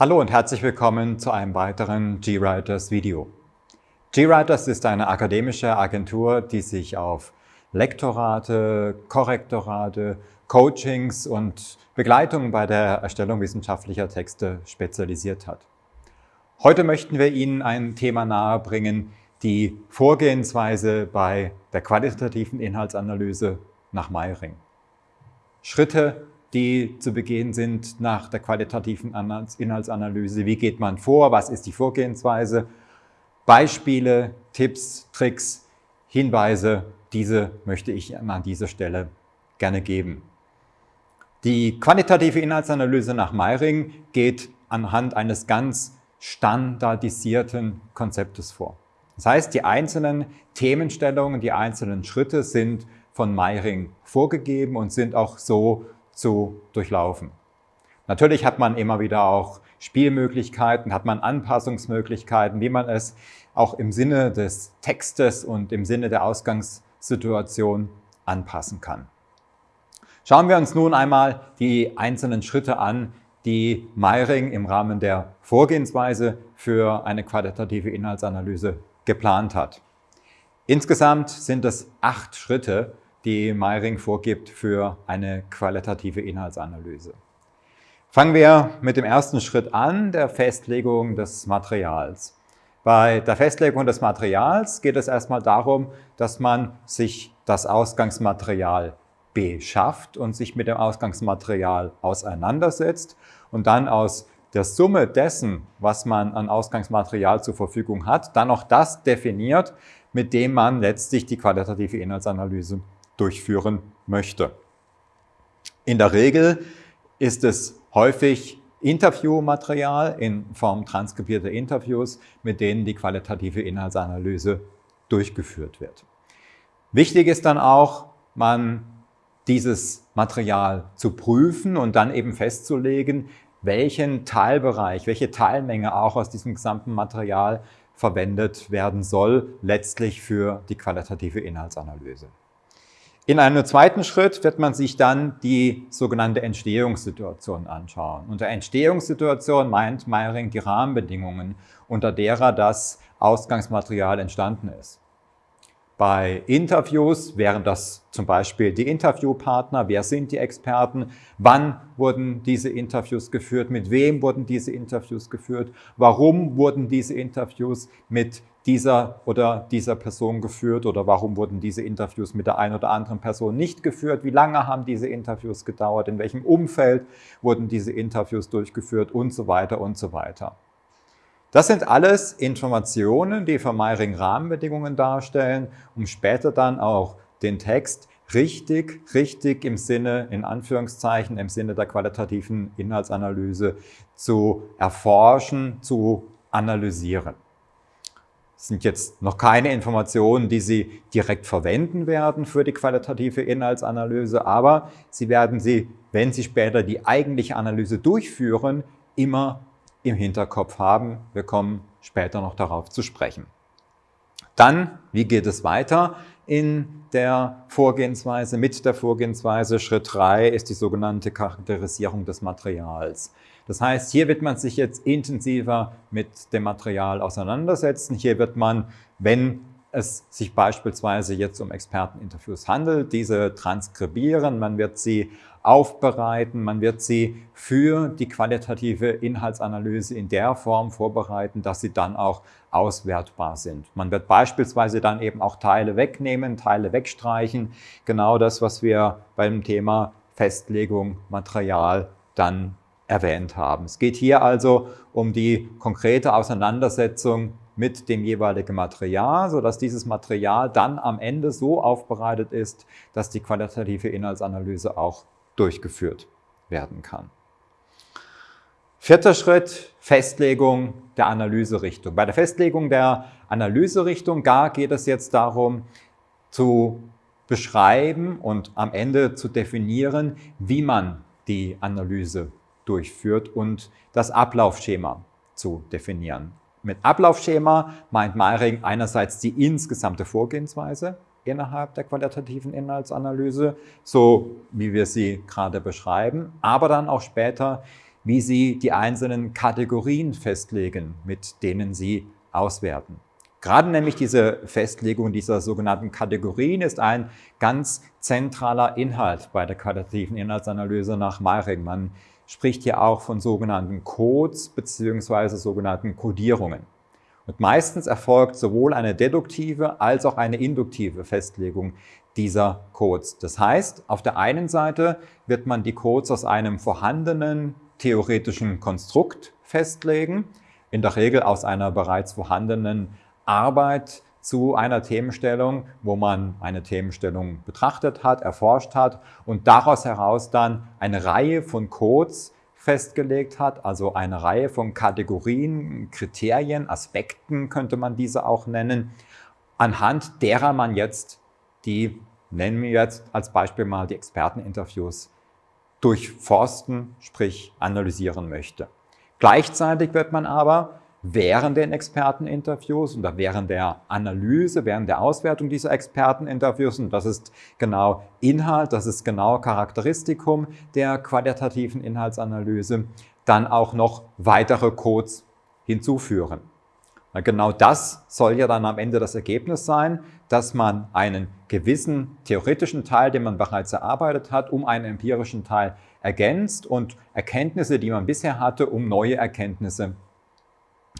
Hallo und herzlich willkommen zu einem weiteren GWriters Video. GWriters ist eine akademische Agentur, die sich auf Lektorate, Korrektorate, Coachings und Begleitung bei der Erstellung wissenschaftlicher Texte spezialisiert hat. Heute möchten wir Ihnen ein Thema nahebringen, die Vorgehensweise bei der qualitativen Inhaltsanalyse nach Meiring. Schritte, die zu begehen sind nach der qualitativen Inhaltsanalyse. Wie geht man vor? Was ist die Vorgehensweise? Beispiele, Tipps, Tricks, Hinweise, diese möchte ich an dieser Stelle gerne geben. Die qualitative Inhaltsanalyse nach Meiring geht anhand eines ganz standardisierten Konzeptes vor. Das heißt, die einzelnen Themenstellungen, die einzelnen Schritte sind von Meiring vorgegeben und sind auch so zu durchlaufen. Natürlich hat man immer wieder auch Spielmöglichkeiten, hat man Anpassungsmöglichkeiten, wie man es auch im Sinne des Textes und im Sinne der Ausgangssituation anpassen kann. Schauen wir uns nun einmal die einzelnen Schritte an, die Meiring im Rahmen der Vorgehensweise für eine qualitative Inhaltsanalyse geplant hat. Insgesamt sind es acht Schritte, die Meiring vorgibt für eine qualitative Inhaltsanalyse. Fangen wir mit dem ersten Schritt an, der Festlegung des Materials. Bei der Festlegung des Materials geht es erstmal darum, dass man sich das Ausgangsmaterial beschafft und sich mit dem Ausgangsmaterial auseinandersetzt und dann aus der Summe dessen, was man an Ausgangsmaterial zur Verfügung hat, dann auch das definiert, mit dem man letztlich die qualitative Inhaltsanalyse durchführen möchte. In der Regel ist es häufig Interviewmaterial in Form transkribierter Interviews, mit denen die qualitative Inhaltsanalyse durchgeführt wird. Wichtig ist dann auch, man dieses Material zu prüfen und dann eben festzulegen, welchen Teilbereich, welche Teilmenge auch aus diesem gesamten Material verwendet werden soll, letztlich für die qualitative Inhaltsanalyse. In einem zweiten Schritt wird man sich dann die sogenannte Entstehungssituation anschauen. Unter Entstehungssituation meint Meiring die Rahmenbedingungen, unter derer das Ausgangsmaterial entstanden ist. Bei Interviews wären das zum Beispiel die Interviewpartner, wer sind die Experten, wann wurden diese Interviews geführt, mit wem wurden diese Interviews geführt, warum wurden diese Interviews mit dieser oder dieser Person geführt oder warum wurden diese Interviews mit der einen oder anderen Person nicht geführt, wie lange haben diese Interviews gedauert, in welchem Umfeld wurden diese Interviews durchgeführt und so weiter und so weiter. Das sind alles Informationen, die für Meiring Rahmenbedingungen darstellen, um später dann auch den Text richtig, richtig im Sinne, in Anführungszeichen, im Sinne der qualitativen Inhaltsanalyse zu erforschen, zu analysieren. Sind jetzt noch keine Informationen, die Sie direkt verwenden werden für die qualitative Inhaltsanalyse, aber Sie werden sie, wenn Sie später die eigentliche Analyse durchführen, immer im Hinterkopf haben. Wir kommen später noch darauf zu sprechen. Dann, wie geht es weiter in der Vorgehensweise? Mit der Vorgehensweise Schritt 3 ist die sogenannte Charakterisierung des Materials. Das heißt, hier wird man sich jetzt intensiver mit dem Material auseinandersetzen. Hier wird man, wenn es sich beispielsweise jetzt um Experteninterviews handelt, diese transkribieren, man wird sie aufbereiten, man wird sie für die qualitative Inhaltsanalyse in der Form vorbereiten, dass sie dann auch auswertbar sind. Man wird beispielsweise dann eben auch Teile wegnehmen, Teile wegstreichen, genau das, was wir beim Thema Festlegung Material dann erwähnt haben. Es geht hier also um die konkrete Auseinandersetzung mit dem jeweiligen Material, sodass dieses Material dann am Ende so aufbereitet ist, dass die qualitative Inhaltsanalyse auch durchgeführt werden kann. Vierter Schritt, Festlegung der Analyserichtung. Bei der Festlegung der Analyserichtung gar geht es jetzt darum, zu beschreiben und am Ende zu definieren, wie man die Analyse durchführt und das Ablaufschema zu definieren. Mit Ablaufschema meint Meiring einerseits die insgesamte Vorgehensweise innerhalb der qualitativen Inhaltsanalyse, so wie wir sie gerade beschreiben, aber dann auch später, wie Sie die einzelnen Kategorien festlegen, mit denen Sie auswerten. Gerade nämlich diese Festlegung dieser sogenannten Kategorien ist ein ganz zentraler Inhalt bei der qualitativen Inhaltsanalyse nach Meiring. Man spricht hier auch von sogenannten Codes bzw. sogenannten Codierungen. Und meistens erfolgt sowohl eine deduktive als auch eine induktive Festlegung dieser Codes. Das heißt, auf der einen Seite wird man die Codes aus einem vorhandenen theoretischen Konstrukt festlegen, in der Regel aus einer bereits vorhandenen Arbeit zu einer Themenstellung, wo man eine Themenstellung betrachtet hat, erforscht hat und daraus heraus dann eine Reihe von Codes festgelegt hat, also eine Reihe von Kategorien, Kriterien, Aspekten könnte man diese auch nennen, anhand derer man jetzt die, nennen wir jetzt als Beispiel mal die Experteninterviews, durchforsten, sprich analysieren möchte. Gleichzeitig wird man aber während den Experteninterviews oder während der Analyse, während der Auswertung dieser Experteninterviews, und das ist genau Inhalt, das ist genau Charakteristikum der qualitativen Inhaltsanalyse, dann auch noch weitere Codes hinzuführen. Genau das soll ja dann am Ende das Ergebnis sein, dass man einen gewissen theoretischen Teil, den man bereits erarbeitet hat, um einen empirischen Teil ergänzt und Erkenntnisse, die man bisher hatte, um neue Erkenntnisse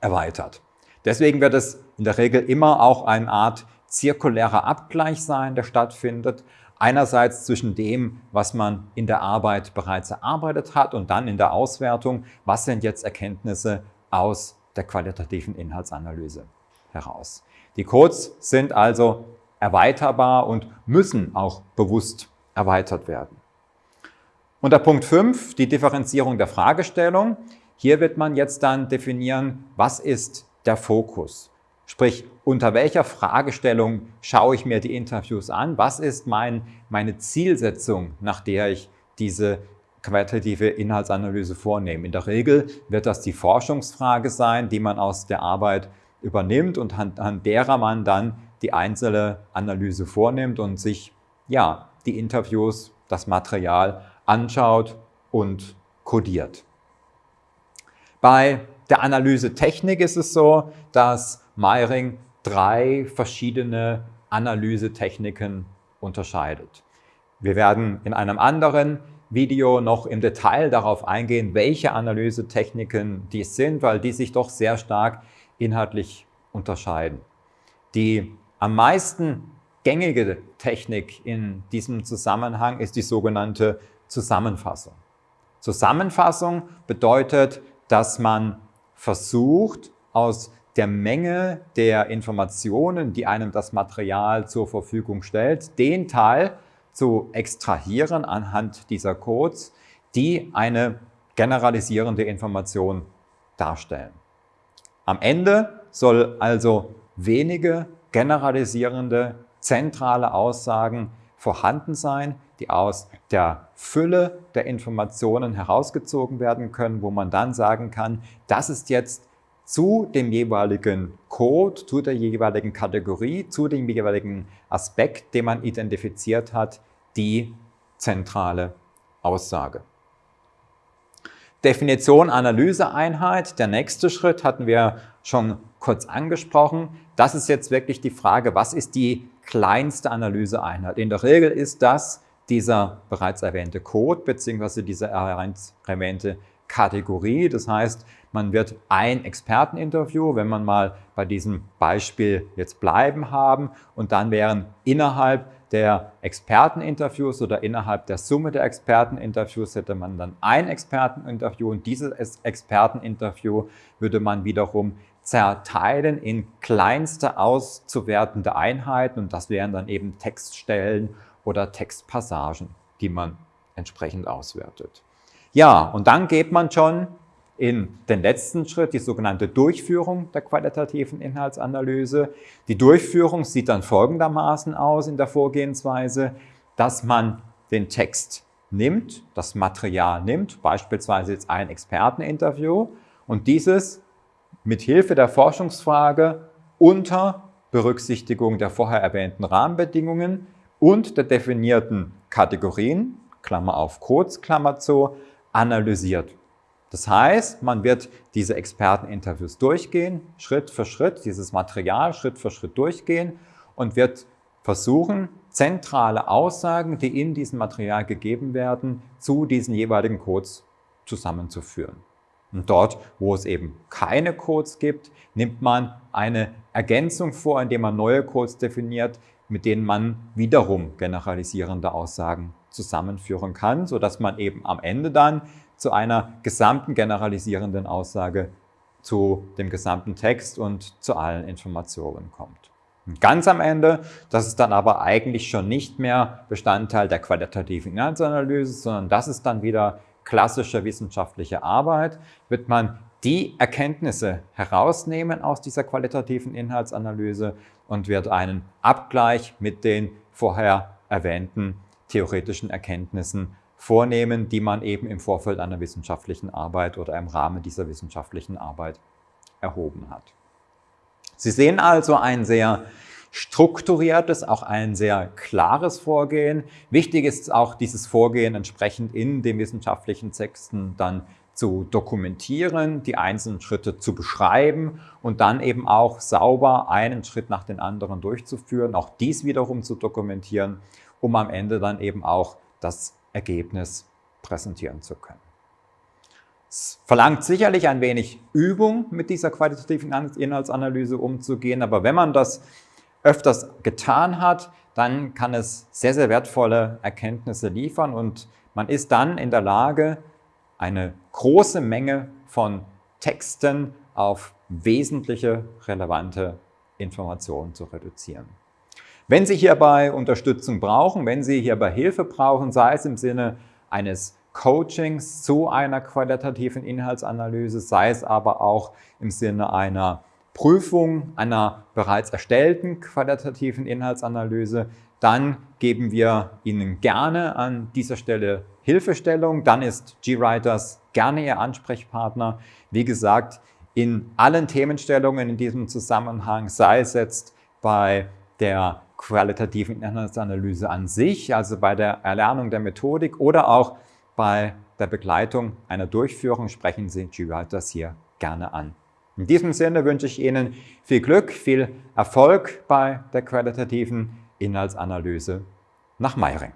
erweitert. Deswegen wird es in der Regel immer auch eine Art zirkulärer Abgleich sein, der stattfindet. Einerseits zwischen dem, was man in der Arbeit bereits erarbeitet hat und dann in der Auswertung, was sind jetzt Erkenntnisse aus der qualitativen Inhaltsanalyse heraus. Die Codes sind also erweiterbar und müssen auch bewusst erweitert werden. Unter Punkt 5, die Differenzierung der Fragestellung. Hier wird man jetzt dann definieren, was ist der Fokus? Sprich, unter welcher Fragestellung schaue ich mir die Interviews an? Was ist mein, meine Zielsetzung, nach der ich diese qualitative Inhaltsanalyse vornehme? In der Regel wird das die Forschungsfrage sein, die man aus der Arbeit übernimmt und an, derer man dann die einzelne Analyse vornimmt und sich ja, die Interviews, das Material anschaut und kodiert. Bei der Analysetechnik ist es so, dass Meiring drei verschiedene Analysetechniken unterscheidet. Wir werden in einem anderen Video noch im Detail darauf eingehen, welche Analysetechniken dies sind, weil die sich doch sehr stark inhaltlich unterscheiden. Die am meisten gängige Technik in diesem Zusammenhang ist die sogenannte Zusammenfassung. Zusammenfassung bedeutet, dass man versucht, aus der Menge der Informationen, die einem das Material zur Verfügung stellt, den Teil zu extrahieren anhand dieser Codes, die eine generalisierende Information darstellen. Am Ende soll also wenige generalisierende zentrale Aussagen vorhanden sein, die aus der Fülle der Informationen herausgezogen werden können, wo man dann sagen kann, das ist jetzt zu dem jeweiligen Code, zu der jeweiligen Kategorie, zu dem jeweiligen Aspekt, den man identifiziert hat, die zentrale Aussage. Definition Analyseeinheit, der nächste Schritt hatten wir schon kurz angesprochen. Das ist jetzt wirklich die Frage, was ist die kleinste Analyseeinheit? In der Regel ist das dieser bereits erwähnte Code bzw. diese erwähnte Kategorie. Das heißt, man wird ein Experteninterview, wenn man mal bei diesem Beispiel jetzt bleiben haben und dann wären innerhalb der Experteninterviews oder innerhalb der Summe der Experteninterviews hätte man dann ein Experteninterview und dieses Experteninterview würde man wiederum zerteilen in kleinste auszuwertende Einheiten und das wären dann eben Textstellen oder Textpassagen, die man entsprechend auswertet. Ja, und dann geht man schon in den letzten Schritt, die sogenannte Durchführung der qualitativen Inhaltsanalyse. Die Durchführung sieht dann folgendermaßen aus in der Vorgehensweise, dass man den Text nimmt, das Material nimmt, beispielsweise jetzt ein Experteninterview und dieses mit Hilfe der Forschungsfrage unter Berücksichtigung der vorher erwähnten Rahmenbedingungen und der definierten Kategorien, Klammer auf Codes, Klammer zu, analysiert. Das heißt, man wird diese Experteninterviews durchgehen, Schritt für Schritt, dieses Material Schritt für Schritt durchgehen und wird versuchen, zentrale Aussagen, die in diesem Material gegeben werden, zu diesen jeweiligen Codes zusammenzuführen. Und dort, wo es eben keine Codes gibt, nimmt man eine Ergänzung vor, indem man neue Codes definiert, mit denen man wiederum generalisierende Aussagen zusammenführen kann, sodass man eben am Ende dann zu einer gesamten generalisierenden Aussage zu dem gesamten Text und zu allen Informationen kommt. Und ganz am Ende, das ist dann aber eigentlich schon nicht mehr Bestandteil der qualitativen Inhaltsanalyse, sondern das ist dann wieder klassische wissenschaftliche Arbeit, wird man die Erkenntnisse herausnehmen aus dieser qualitativen Inhaltsanalyse und wird einen Abgleich mit den vorher erwähnten theoretischen Erkenntnissen vornehmen, die man eben im Vorfeld einer wissenschaftlichen Arbeit oder im Rahmen dieser wissenschaftlichen Arbeit erhoben hat. Sie sehen also ein sehr strukturiertes, auch ein sehr klares Vorgehen. Wichtig ist auch dieses Vorgehen entsprechend in den wissenschaftlichen Texten dann zu dokumentieren, die einzelnen Schritte zu beschreiben und dann eben auch sauber einen Schritt nach den anderen durchzuführen, auch dies wiederum zu dokumentieren, um am Ende dann eben auch das Ergebnis präsentieren zu können. Es verlangt sicherlich ein wenig Übung, mit dieser qualitativen Inhaltsanalyse umzugehen, aber wenn man das öfters getan hat, dann kann es sehr, sehr wertvolle Erkenntnisse liefern und man ist dann in der Lage, eine große Menge von Texten auf wesentliche relevante Informationen zu reduzieren. Wenn Sie hierbei Unterstützung brauchen, wenn Sie hierbei Hilfe brauchen, sei es im Sinne eines Coachings zu einer qualitativen Inhaltsanalyse, sei es aber auch im Sinne einer Prüfung einer bereits erstellten qualitativen Inhaltsanalyse, dann geben wir Ihnen gerne an dieser Stelle Hilfestellung. Dann ist GWriters gerne Ihr Ansprechpartner. Wie gesagt, in allen Themenstellungen in diesem Zusammenhang, sei es jetzt bei der qualitativen Inhaltsanalyse an sich, also bei der Erlernung der Methodik oder auch bei der Begleitung einer Durchführung, sprechen Sie GWriters hier gerne an. In diesem Sinne wünsche ich Ihnen viel Glück, viel Erfolg bei der qualitativen Inhaltsanalyse nach Meiring.